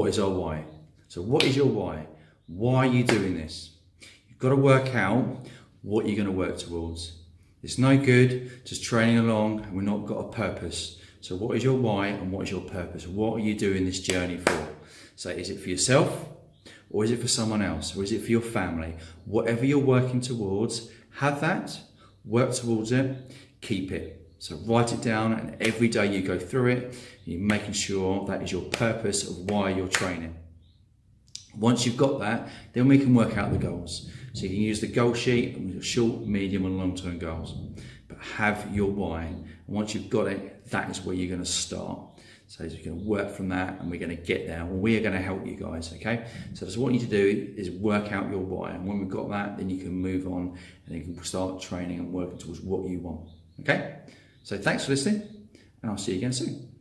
what is our why? So what is your why? Why are you doing this? You've got to work out what you're going to work towards. It's no good just training along and we've not got a purpose. So what is your why and what is your purpose? What are you doing this journey for? So is it for yourself or is it for someone else or is it for your family? Whatever you're working towards, have that, work towards it, keep it. So write it down and every day you go through it, you're making sure that is your purpose of why you're training. Once you've got that, then we can work out the goals. So you can use the goal sheet your short, medium and long-term goals. But have your why. And once you've got it, that is where you're going to start. So you're going to work from that and we're going to get there. We are going to help you guys, okay? So what you need to do is work out your why. And when we've got that, then you can move on and you can start training and working towards what you want, okay? So thanks for listening and I'll see you again soon.